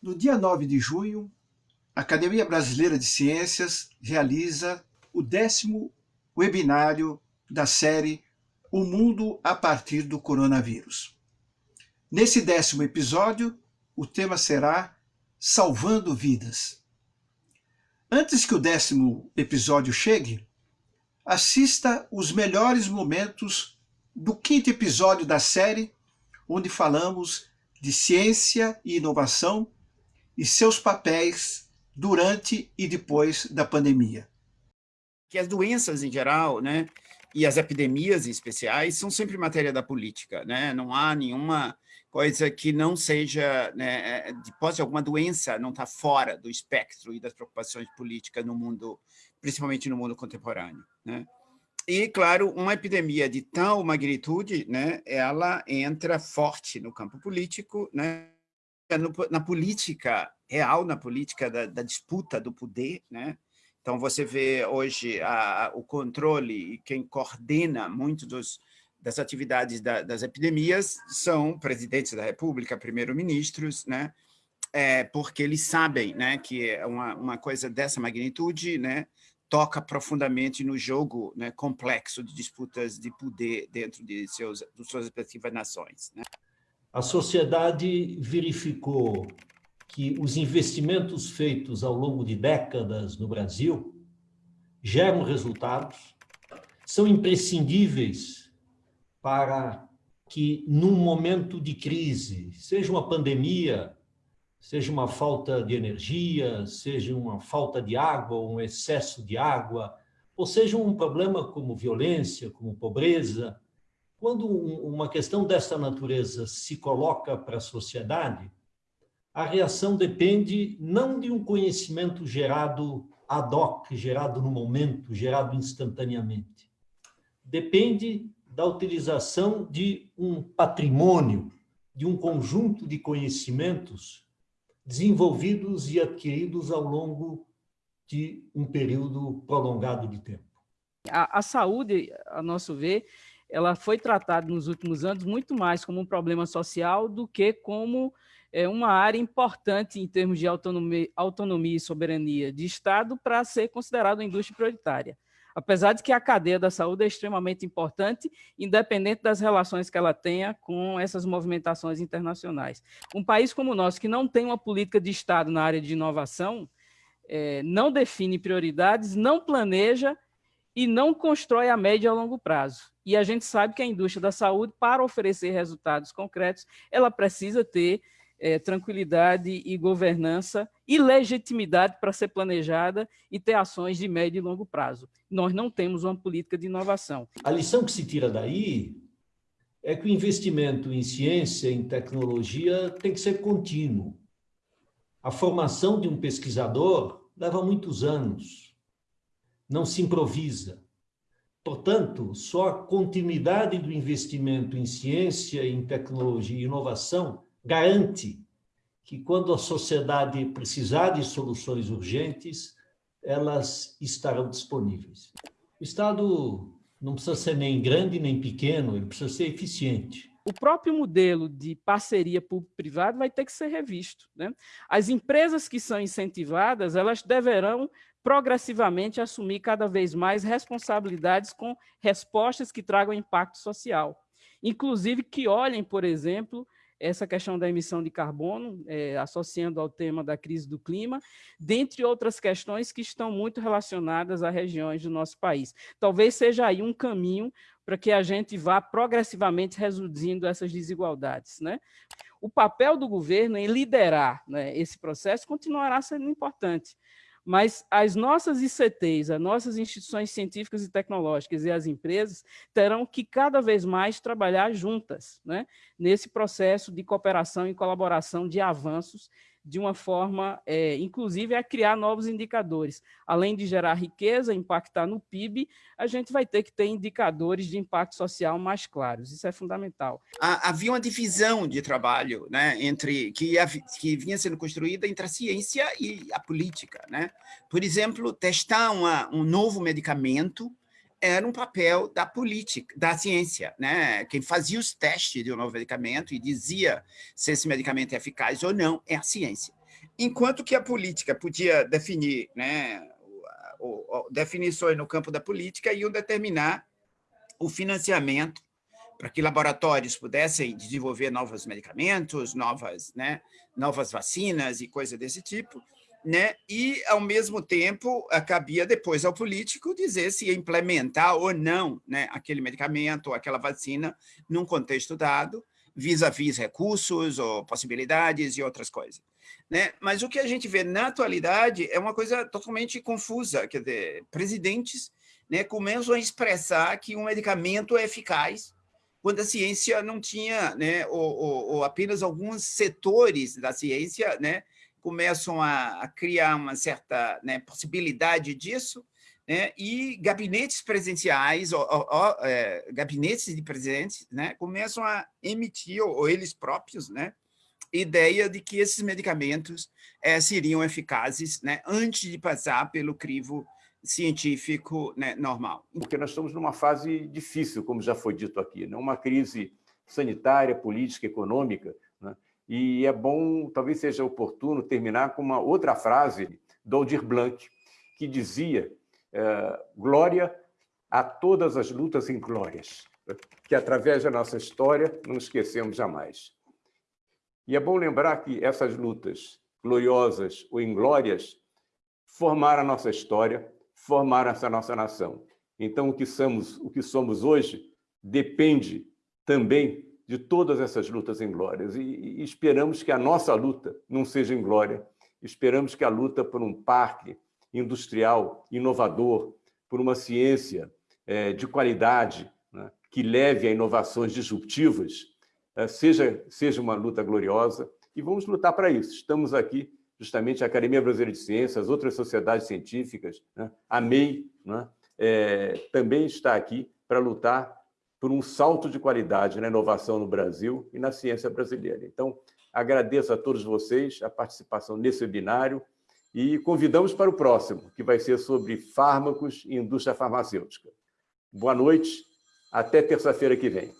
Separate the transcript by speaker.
Speaker 1: No dia 9 de junho, a Academia Brasileira de Ciências realiza o décimo webinário da série O Mundo a partir do Coronavírus. Nesse décimo episódio, o tema será Salvando Vidas. Antes que o décimo episódio chegue, assista os melhores momentos do quinto episódio da série, onde falamos de ciência e inovação e seus papéis durante e depois da pandemia.
Speaker 2: Que as doenças em geral, né, e as epidemias em especiais são sempre matéria da política, né? Não há nenhuma coisa que não seja, né, depois de alguma doença, não está fora do espectro e das preocupações políticas no mundo, principalmente no mundo contemporâneo, né? E, claro, uma epidemia de tal magnitude, né, ela entra forte no campo político, né, na política real, na política da, da disputa do poder, né? Então, você vê hoje a, o controle e quem coordena muito dos, das atividades da, das epidemias são presidentes da República, primeiro-ministros, né? É, porque eles sabem né, que é uma, uma coisa dessa magnitude né, toca profundamente no jogo né, complexo de disputas de poder dentro de, seus, de suas respectivas nações. Né?
Speaker 3: A sociedade verificou que os investimentos feitos ao longo de décadas no Brasil geram resultados, são imprescindíveis para que, num momento de crise, seja uma pandemia, seja uma falta de energia, seja uma falta de água, um excesso de água, ou seja um problema como violência, como pobreza, quando uma questão dessa natureza se coloca para a sociedade, a reação depende não de um conhecimento gerado ad hoc, gerado no momento, gerado instantaneamente. Depende da utilização de um patrimônio, de um conjunto de conhecimentos desenvolvidos e adquiridos ao longo de um período prolongado de tempo.
Speaker 4: A, a saúde, a nosso ver, ela foi tratada nos últimos anos muito mais como um problema social do que como é, uma área importante em termos de autonomia, autonomia e soberania de Estado para ser considerada uma indústria prioritária. Apesar de que a cadeia da saúde é extremamente importante, independente das relações que ela tenha com essas movimentações internacionais. Um país como o nosso, que não tem uma política de Estado na área de inovação, é, não define prioridades, não planeja e não constrói a médio e a longo prazo. E a gente sabe que a indústria da saúde, para oferecer resultados concretos, ela precisa ter é, tranquilidade e governança e legitimidade para ser planejada e ter ações de médio e longo prazo. Nós não temos uma política de inovação.
Speaker 3: A lição que se tira daí é que o investimento em ciência, em tecnologia, tem que ser contínuo. A formação de um pesquisador leva muitos anos não se improvisa. Portanto, só a continuidade do investimento em ciência, em tecnologia e inovação garante que quando a sociedade precisar de soluções urgentes, elas estarão disponíveis. O Estado não precisa ser nem grande nem pequeno, ele precisa ser eficiente.
Speaker 4: O próprio modelo de parceria público-privado vai ter que ser revisto. Né? As empresas que são incentivadas, elas deverão progressivamente assumir cada vez mais responsabilidades com respostas que tragam impacto social. Inclusive que olhem, por exemplo, essa questão da emissão de carbono, é, associando ao tema da crise do clima, dentre outras questões que estão muito relacionadas a regiões do nosso país. Talvez seja aí um caminho para que a gente vá progressivamente reduzindo essas desigualdades. Né? O papel do governo em liderar né, esse processo continuará sendo importante, mas as nossas ICTs, as nossas instituições científicas e tecnológicas e as empresas terão que cada vez mais trabalhar juntas né, nesse processo de cooperação e colaboração de avanços de uma forma, é, inclusive, a criar novos indicadores. Além de gerar riqueza, impactar no PIB, a gente vai ter que ter indicadores de impacto social mais claros. Isso é fundamental.
Speaker 2: Havia uma divisão de trabalho né, entre que, que vinha sendo construída entre a ciência e a política. Né? Por exemplo, testar uma, um novo medicamento era um papel da política, da ciência, né? Quem fazia os testes de um novo medicamento e dizia se esse medicamento é eficaz ou não é a ciência. enquanto que a política podia definir né, definições no campo da política iam determinar o financiamento para que laboratórios pudessem desenvolver novos medicamentos, novas, né, novas vacinas e coisa desse tipo, né? e, ao mesmo tempo, cabia depois ao político dizer se ia implementar ou não né, aquele medicamento ou aquela vacina num contexto dado, vis-à-vis -vis recursos ou possibilidades e outras coisas. Né? Mas o que a gente vê na atualidade é uma coisa totalmente confusa, quer dizer, presidentes né, começam a expressar que um medicamento é eficaz quando a ciência não tinha, né, ou, ou, ou apenas alguns setores da ciência né, começam a, a criar uma certa né, possibilidade disso, né, e gabinetes presenciais, ou, ou é, gabinetes de presidentes, né, começam a emitir, ou, ou eles próprios, né, ideia de que esses medicamentos é, seriam eficazes né, antes de passar pelo crivo científico né, normal.
Speaker 5: Porque nós estamos numa fase difícil, como já foi dito aqui, né? uma crise sanitária, política, econômica, né? e é bom, talvez seja oportuno, terminar com uma outra frase do Aldir Blanc, que dizia é, glória a todas as lutas inglórias, que através da nossa história não esquecemos jamais. E é bom lembrar que essas lutas gloriosas ou inglórias formaram a nossa história, formaram essa nossa nação. Então, o que somos, o que somos hoje depende também de todas essas lutas em glórias. E, e esperamos que a nossa luta não seja em glória. Esperamos que a luta por um parque industrial inovador, por uma ciência é, de qualidade, né, que leve a inovações disruptivas, é, seja, seja uma luta gloriosa. E vamos lutar para isso. Estamos aqui justamente a Academia Brasileira de Ciências, outras sociedades científicas, né? a MEI, né? é, também está aqui para lutar por um salto de qualidade na inovação no Brasil e na ciência brasileira. Então, agradeço a todos vocês a participação nesse webinário e convidamos para o próximo, que vai ser sobre fármacos e indústria farmacêutica. Boa noite, até terça-feira que vem.